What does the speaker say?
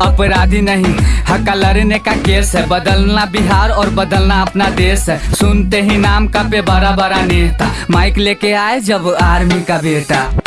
अपराधी नहीं, हका लड़ने का केस है। बदलना बिहार और बदलना अपना देश है। सुनते ही नाम का पे बड़ा बड़ा नेता। माइक लेके आए जब आर्मी का बेटा।